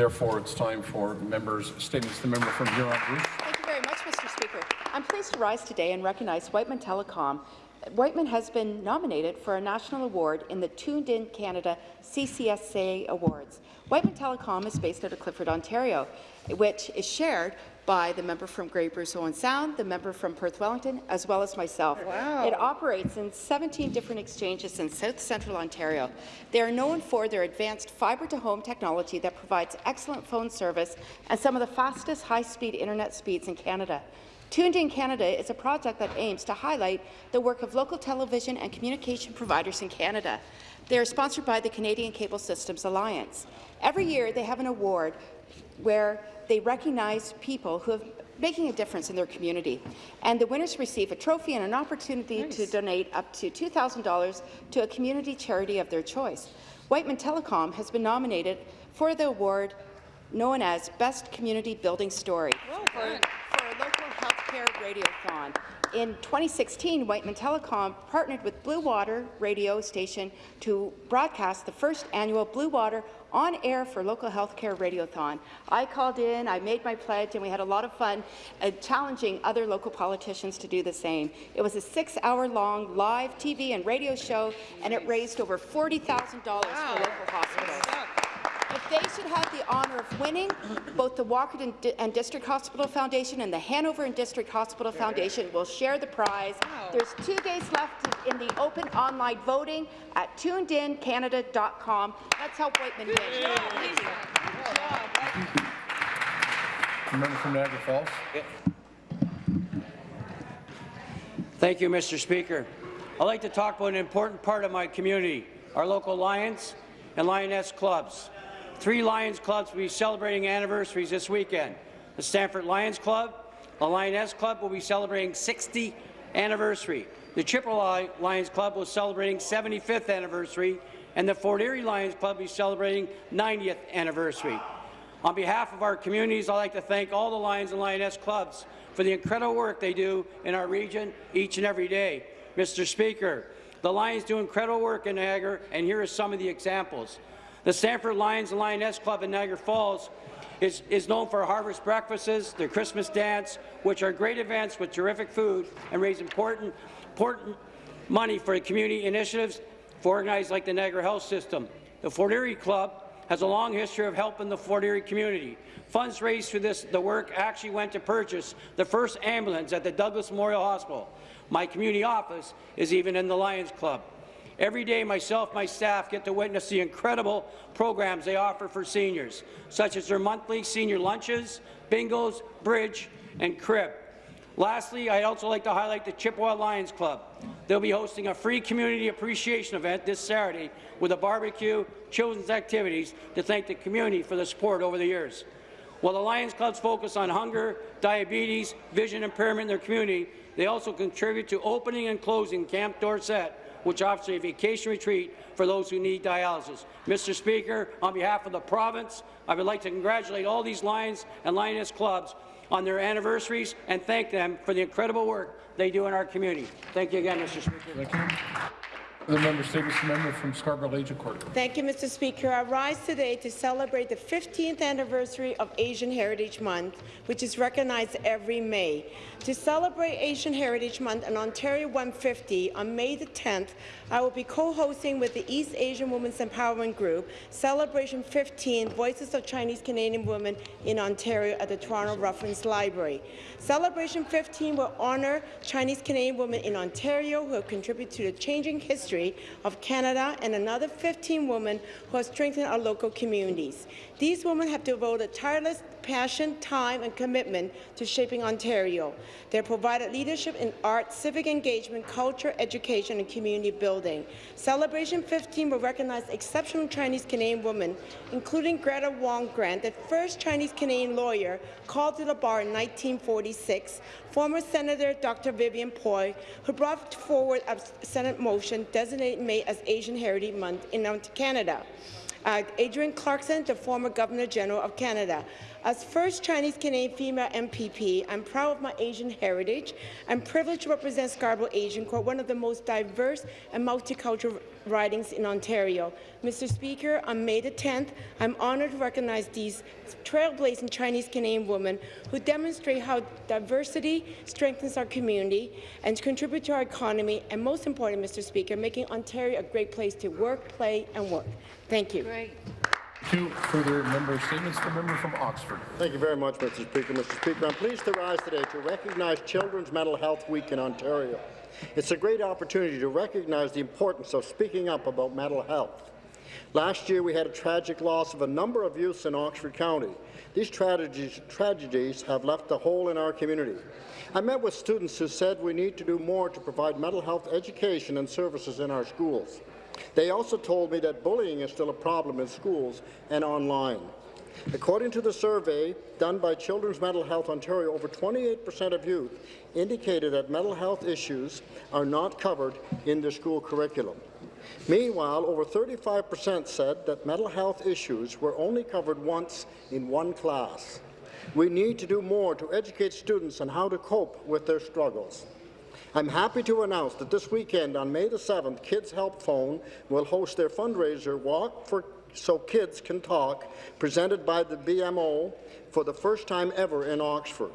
Therefore, it's time for members' statements. The member from Huron-Bruce. Thank you very much, Mr. Speaker. I'm pleased to rise today and recognize Wightman Telecom. Wightman has been nominated for a national award in the Tuned In Canada CCSA Awards. Wightman Telecom is based out of Clifford, Ontario, which is shared by the member from Grey Bruce Owen Sound, the member from Perth Wellington, as well as myself. Wow. It operates in 17 different exchanges in South Central Ontario. They are known for their advanced fibre-to-home technology that provides excellent phone service and some of the fastest high-speed internet speeds in Canada. Tuned in Canada is a project that aims to highlight the work of local television and communication providers in Canada. They are sponsored by the Canadian Cable Systems Alliance. Every year, they have an award where they recognize people who have making a difference in their community. And the winners receive a trophy and an opportunity Nice. to donate up to $2,000 to a community charity of their choice. Wightman Telecom has been nominated for the award known as Best Community Building Story Well for, done. for a local healthcare radiothon. In 2016, Wightman Telecom partnered with Blue Water radio station to broadcast the first annual Blue Water on air for local healthcare radiothon. I called in, I made my pledge, and we had a lot of fun uh, challenging other local politicians to do the same. It was a six-hour-long live TV and radio show, and it raised over $40,000 for local hospitals. If they should have the honour of winning, both the Walker and, Di- and District Hospital Foundation and the Hanover and District Hospital Foundation will share the prize. Wow. There's two days left in the open online voting at tunedincanada.com. Let's help Wightman win. The member from Niagara Falls. Thank you, Mr. Speaker. I'd like to talk about an important part of my community, our local Lions and Lioness clubs. Three Lions clubs will be celebrating anniversaries this weekend. The Stamford Lions Club, the Lioness Club will be celebrating 60th anniversary. The Chippewa Lions Club will be celebrating 75th anniversary, and the Fort Erie Lions Club will be celebrating 90th anniversary. On behalf of our communities, I'd like to thank all the Lions and Lioness clubs for the incredible work they do in our region each and every day. Mr. Speaker, the Lions do incredible work in Niagara, and here are some of the examples. The Stamford Lions and Lioness Club in Niagara Falls is, is known for harvest breakfasts, their Christmas dance, which are great events with terrific food and raise important, important money for community initiatives for organized like the Niagara Health System. The Fort Erie Club has a long history of helping the Fort Erie community. Funds raised through this, the work actually went to purchase the first ambulance at the Douglas Memorial Hospital. My community office is even in the Lions Club. Every day, myself my staff get to witness the incredible programs they offer for seniors, such as their monthly senior lunches, bingos, bridge, and crib. Lastly, I'd also like to highlight the Chippewa Lions Club. They'll be hosting a free community appreciation event this Saturday with a barbecue, children's activities to thank the community for the support over the years. While the Lions Clubs focus on hunger, diabetes, vision impairment in their community, they also contribute to opening and closing Camp Dorset, which offers a vacation retreat for those who need dialysis. Mr. Speaker, on behalf of the province, I would like to congratulate all these Lions and Lioness clubs on their anniversaries and thank them for the incredible work they do in our community. Thank you again, Mr. Speaker. The member member from Scarborough Agincourt. Thank you, Mr. Speaker. I rise today to celebrate the 15th anniversary of Asian Heritage Month, which is recognized every May. To celebrate Asian Heritage Month in Ontario 150 on May the 10th, I will be co-hosting with the East Asian Women's Empowerment Group Celebration 15 Voices of Chinese Canadian Women in Ontario at the Toronto Reference Library. Celebration 15 will honour Chinese Canadian women in Ontario who have contributed to the changing history of Canada and another 15 women who have strengthened our local communities. These women have devoted tireless passion, time, and commitment to shaping Ontario. They provided leadership in art, civic engagement, culture, education, and community building. Celebration 15 will recognize exceptional Chinese Canadian women, including Gretta Wong Grant, the first Chinese Canadian lawyer called to the bar in 1946, former Senator Dr. Vivienne Poy, who brought forward a Senate motion designating May as Asian Heritage Month in Canada. Uh, Adrienne Clarkson, the former Governor General of Canada. As first Chinese-Canadian female MPP, I'm proud of my Asian heritage. I'm privileged to represent Scarborough Agincourt, one of the most diverse and multicultural ridings in Ontario. Mr. Speaker, on May the 10th, I'm honoured to recognize these trailblazing Chinese-Canadian women who demonstrate how diversity strengthens our community and contribute to our economy, and most important, Mr. Speaker, making Ontario a great place to work, play and work. Thank you. Two further member statements. The member from Oxford. Thank you very much, Mr. Speaker. Mr. Speaker, I'm pleased to rise today to recognize Children's Mental Health Week in Ontario. It's a great opportunity to recognize the importance of speaking up about mental health. Last year, we had a tragic loss of a number of youths in Oxford County. These tragedies, tragedies have left a hole in our community. I met with students who said we need to do more to provide mental health education and services in our schools. They also told me that bullying is still a problem in schools and online. According to the survey done by Children's Mental Health Ontario, over 28 percent of youth indicated that mental health issues are not covered in their school curriculum. Meanwhile, over 35 percent said that mental health issues were only covered once in one class. We need to do more to educate students on how to cope with their struggles. I'm happy to announce that this weekend, on May the 7th, Kids Help Phone will host their fundraiser Walk for So Kids Can Talk, presented by the BMO for the first time ever in Oxford.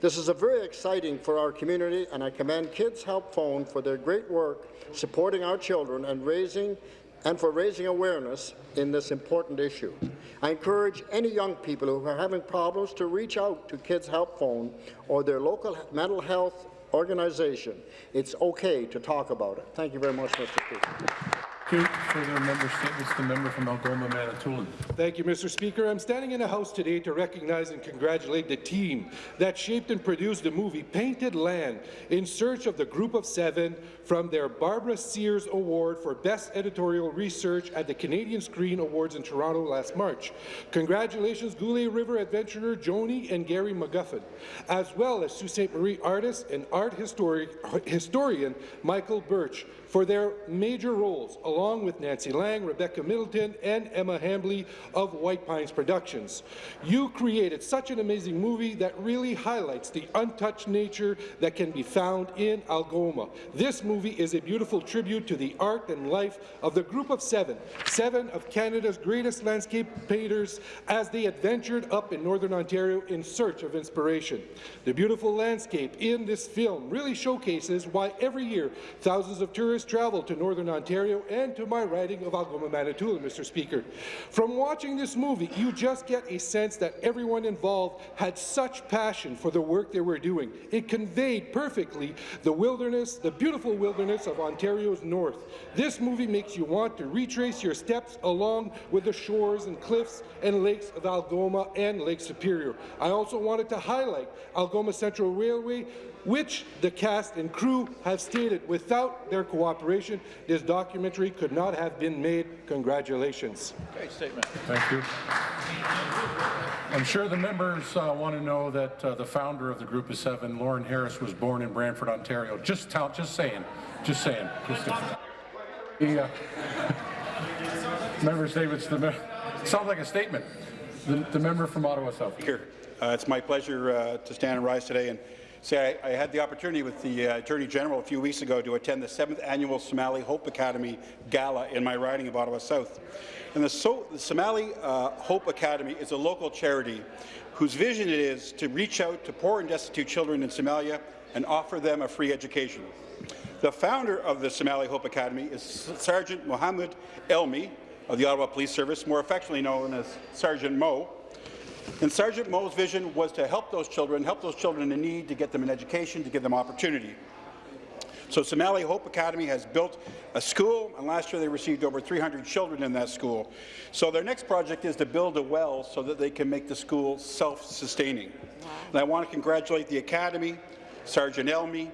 This is a very exciting for our community, and I commend Kids Help Phone for their great work supporting our children and raising and for raising awareness in this important issue. I encourage any young people who are having problems to reach out to Kids Help Phone or their local mental health organization. It's okay to talk about it. Thank you very much, Mr. Speaker. Further member statements. The member from Algoma, Manitoulin. Thank you, Mr. Speaker. I'm standing in the House today to recognize and congratulate the team that shaped and produced the movie Painted Land in search of the Group of Seven from their Barbara Sears Award for Best Editorial Research at the Canadian Screen Awards in Toronto last March. Congratulations, Goulais River adventurer Joni and Gary McGuffin, as well as Sault Ste. Marie artist and art histori historian Michael Burtch for their major roles, along with Nancy Lang, Rebecca Middleton, and Emma Hambley of White Pines Productions. You created such an amazing movie that really highlights the untouched nature that can be found in Algoma. This movie is a beautiful tribute to the art and life of the Group of Seven, seven of Canada's greatest landscape painters as they adventured up in Northern Ontario in search of inspiration. The beautiful landscape in this film really showcases why every year thousands of tourists travel to Northern Ontario and to my writing of Algoma, Manitoulin, Mr. Speaker. From watching this movie, you just get a sense that everyone involved had such passion for the work they were doing. It conveyed perfectly the wilderness, the beautiful wilderness of Ontario's north. This movie makes you want to retrace your steps along with the shores and cliffs and lakes of Algoma and Lake Superior. I also wanted to highlight Algoma Central Railway, which the cast and crew have stated without their cooperation, this documentary could not have been made. Congratulations. Okay, statement. Thank you. I'm sure the members uh, want to know that uh, the founder of the Group of Seven, Lawren Harris, was born in Brantford, Ontario. Just tell, just saying, just saying. Just the, uh, member statements. The me sounds like a statement. The, the member from Ottawa South. Speaker, uh, it's my pleasure uh, to stand and rise today and say I, I had the opportunity with the uh, Attorney General a few weeks ago to attend the 7th Annual Somali Hope Academy Gala in my riding of Ottawa South. And the, so the Somali uh, Hope Academy is a local charity whose vision it is to reach out to poor and destitute children in Somalia and offer them a free education. The founder of the Somali Hope Academy is Sergeant Mohammed Elmi of the Ottawa Police Service, more affectionately known as Sergeant Mo. And Sergeant Mo's vision was to help those children, help those children in need, to get them an education, to give them opportunity. So Somali Hope Academy has built a school, and last year they received over 300 children in that school. So their next project is to build a well so that they can make the school self-sustaining. And I want to congratulate the Academy, Sergeant Elmi,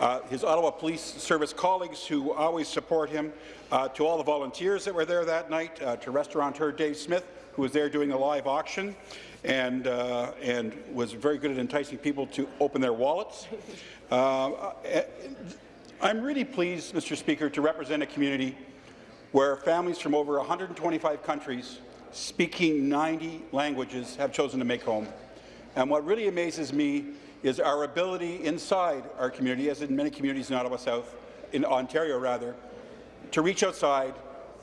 uh, his Ottawa Police Service colleagues who always support him, uh, to all the volunteers that were there that night, uh, to restaurateur Dave Smith, who was there doing a live auction and, uh, and was very good at enticing people to open their wallets. Uh, I'm really pleased, Mr. Speaker, to represent a community where families from over 125 countries speaking 90 languages have chosen to make home. And what really amazes me is our ability inside our community, as in many communities in Ottawa South, in Ontario rather, to reach outside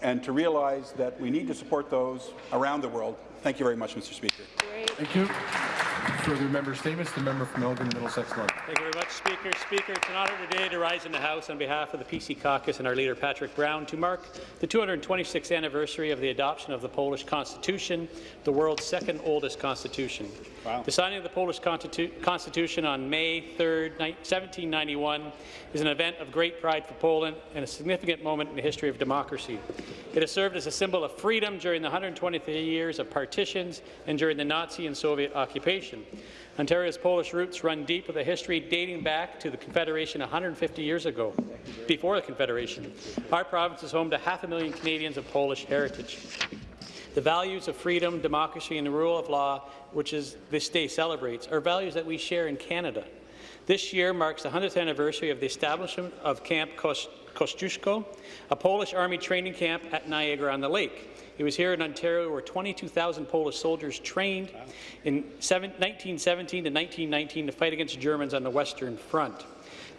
and to realize that we need to support those around the world. Thank you very much, Mr. Speaker. Thank you. Further member statements. The member from Elgin, Middlesex North. Thank you very much, Speaker. Speaker, it's an honour today to rise in the House on behalf of the PC caucus and our leader, Patrick Brown, to mark the 226th anniversary of the adoption of the Polish Constitution, the world's second oldest constitution. Wow. The signing of the Polish Constitu Constitution on May 3, 1791 is an event of great pride for Poland and a significant moment in the history of democracy. It has served as a symbol of freedom during the 123 years of partitions and during the Nazi and Soviet occupation. Ontario's Polish roots run deep with a history dating back to the Confederation 150 years ago, before the Confederation. Our province is home to half a million Canadians of Polish heritage. The values of freedom, democracy, and the rule of law, which is this day celebrates, are values that we share in Canada. This year marks the 100th anniversary of the establishment of Camp Kos- Kosciuszko, a Polish army training camp at Niagara-on-the-Lake. It was here in Ontario where 22,000 Polish soldiers trained in 1917 to 1919 to fight against Germans on the Western Front.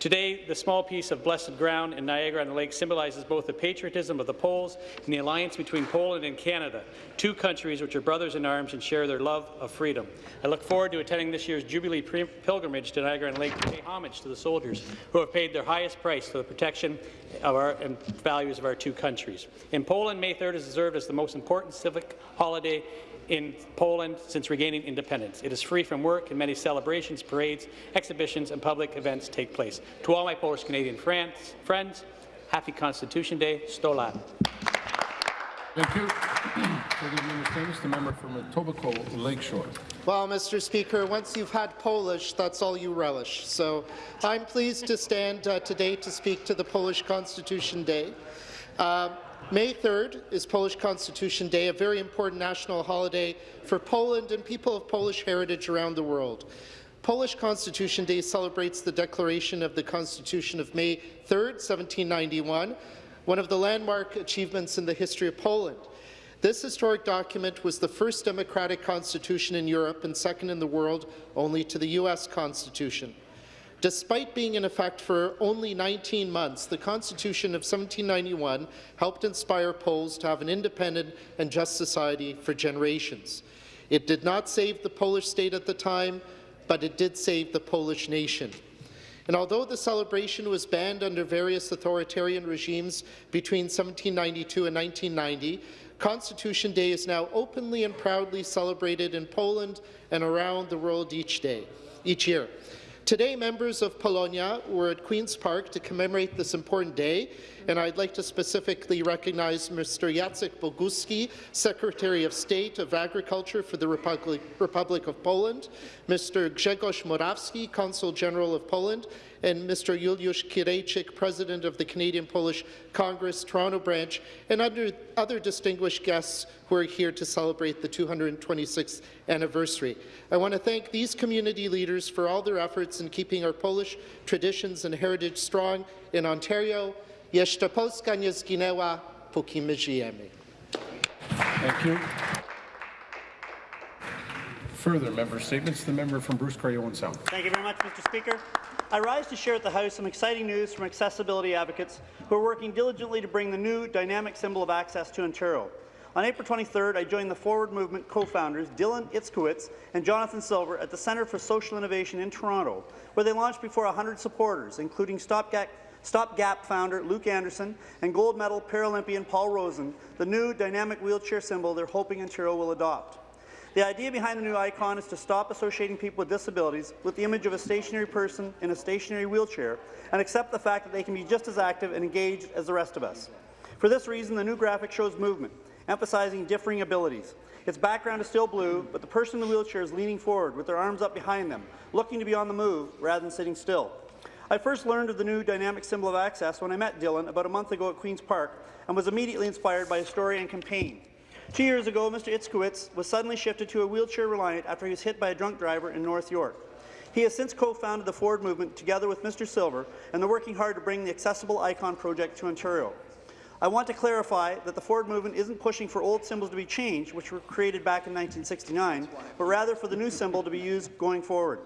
Today, the small piece of blessed ground in Niagara-on-the-Lake symbolizes both the patriotism of the Poles and the alliance between Poland and Canada, two countries which are brothers in arms and share their love of freedom. I look forward to attending this year's Jubilee pilgrimage to Niagara-on-the-Lake to pay homage to the soldiers who have paid their highest price for the protection of our and values of our two countries. In Poland, May 3rd is observed as the most important civic holiday in Poland since regaining independence. It is free from work and many celebrations, parades, exhibitions and public events take place. To all my Polish Canadian friends, friends happy Constitution Day, stolat. Thank you. Further member statements. The member from Etobicoke Lakeshore. Well, Mr. Speaker, once you've had Polish, that's all you relish. So I'm pleased to stand uh, today to speak to the Polish Constitution Day. Uh, May 3rd is Polish Constitution Day, a very important national holiday for Poland and people of Polish heritage around the world. Polish Constitution Day celebrates the declaration of the Constitution of May 3rd, 1791, one of the landmark achievements in the history of Poland. This historic document was the first democratic constitution in Europe and second in the world only to the U.S. Constitution. Despite being in effect for only 19 months, the Constitution of 1791 helped inspire Poles to have an independent and just society for generations. It did not save the Polish state at the time, but it did save the Polish nation. And although the celebration was banned under various authoritarian regimes between 1792 and 1990, Constitution Day is now openly and proudly celebrated in Poland and around the world each day, each year. Today, members of Polonia were at Queen's Park to commemorate this important day, and I'd like to specifically recognize Mr. Jacek Bogucki, Secretary of State of Agriculture for the Republic, Republic of Poland, Mr. Grzegorz Morawski, Consul General of Poland, and Mr. Juliusz Kirejczyk, President of the Canadian-Polish Congress, Toronto branch, and other, other distinguished guests who are here to celebrate the 226th anniversary. I want to thank these community leaders for all their efforts in keeping our Polish traditions and heritage strong in Ontario. Jeszcze Polska nie zginęła, póki my żyjemy. Thank you. Further member statements. The member from Bruce Grey Owen Sound. Thank you very much, Mr. Speaker. I rise to share at the House some exciting news from accessibility advocates who are working diligently to bring the new dynamic symbol of access to Ontario. On April 23rd, I joined the Forward Movement co-founders Dylan Itzkowitz and Jonathan Silver at the Centre for Social Innovation in Toronto, where they launched before 100 supporters, including Stopgap, Stopgap founder Luke Anderson and gold medal Paralympian Paul Rosen, the new dynamic wheelchair symbol they're hoping Ontario will adopt. The idea behind the new icon is to stop associating people with disabilities with the image of a stationary person in a stationary wheelchair and accept the fact that they can be just as active and engaged as the rest of us. For this reason, the new graphic shows movement, emphasizing differing abilities. Its background is still blue, but the person in the wheelchair is leaning forward with their arms up behind them, looking to be on the move rather than sitting still. I first learned of the new dynamic symbol of access when I met Dylan about a month ago at Queen's Park and was immediately inspired by his story and campaign. Two years ago, Mr. Itzkowitz was suddenly shifted to a wheelchair reliant after he was hit by a drunk driver in North York. He has since co-founded the Forward Movement together with Mr. Silver, and they're working hard to bring the Accessible Icon project to Ontario. I want to clarify that the Forward Movement isn't pushing for old symbols to be changed, which were created back in 1969, but rather for the new symbol to be used going forward.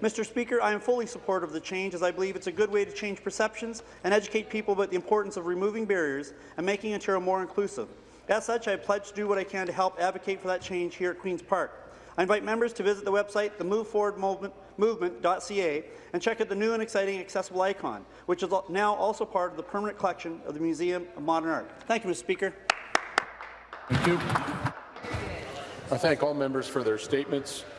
Mr. Speaker, I am fully supportive of the change as I believe it's a good way to change perceptions and educate people about the importance of removing barriers and making Ontario more inclusive. As such, I pledge to do what I can to help advocate for that change here at Queen's Park. I invite members to visit the website, themoveforwardmovement.ca, and check out the new and exciting accessible icon, which is now also part of the permanent collection of the Museum of Modern Art. Thank you, Mr. Speaker. Thank you. I thank all members for their statements.